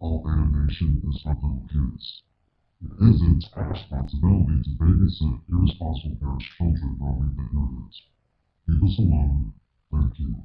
All animation is for little kids. It isn't our responsibility to babysit irresponsible parents' children roaming the internet. Leave us alone. Thank you.